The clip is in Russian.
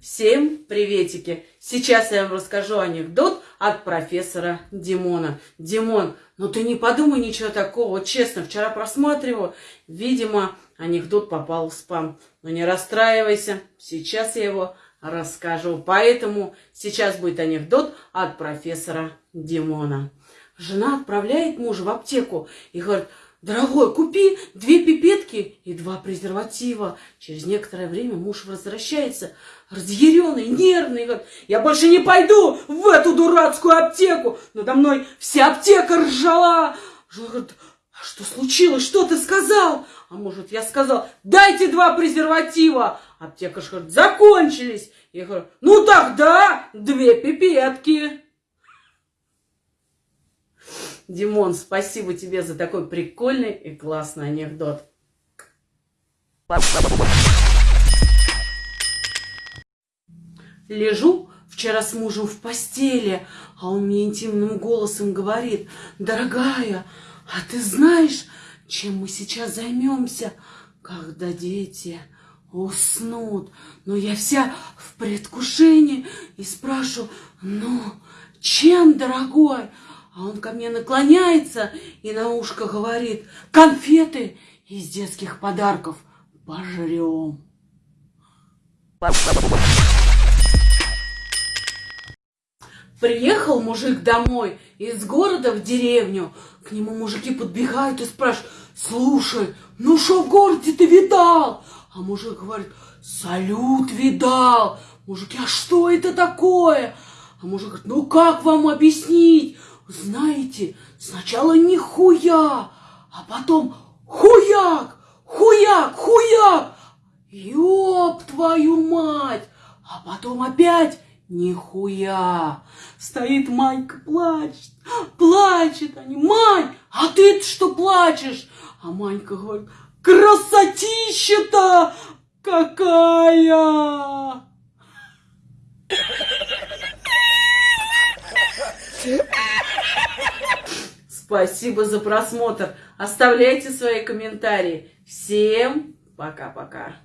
Всем приветики! Сейчас я вам расскажу анекдот от профессора Димона. Димон, ну ты не подумай ничего такого, честно, вчера просматривал, видимо, анекдот попал в спам. Но не расстраивайся, сейчас я его расскажу. Поэтому сейчас будет анекдот от профессора Димона. Жена отправляет мужа в аптеку и говорит, Дорогой, купи две пипетки и два презерватива. Через некоторое время муж возвращается, разъяренный, нервный. Говорит, я больше не пойду в эту дурацкую аптеку. Надо мной вся аптека ржала. Жена говорит, а что случилось? Что ты сказал? А может, я сказал, дайте два презерватива. Аптекарь говорит, закончились. Я говорю, ну тогда две пипетки. Димон, спасибо тебе за такой прикольный и классный анекдот. Лежу вчера с мужем в постели, а он мне интимным голосом говорит, дорогая, а ты знаешь, чем мы сейчас займемся, когда дети уснут? Но я вся в предвкушении и спрашиваю, ну, чем, дорогой? А он ко мне наклоняется и на ушко говорит, конфеты из детских подарков пожрем. Приехал мужик домой из города в деревню. К нему мужики подбегают и спрашивают, слушай, ну что в городе ты видал? А мужик говорит, салют видал. Мужики, а что это такое? А мужик говорит, ну как вам объяснить? Знаете, сначала нихуя, а потом хуяк, хуяк, хуяк. Ёб твою мать! А потом опять нихуя. Стоит Манька, плачет, плачет. Они, Мань, а ты что плачешь? А Манька говорит, красотища-то какая! Спасибо за просмотр. Оставляйте свои комментарии. Всем пока-пока.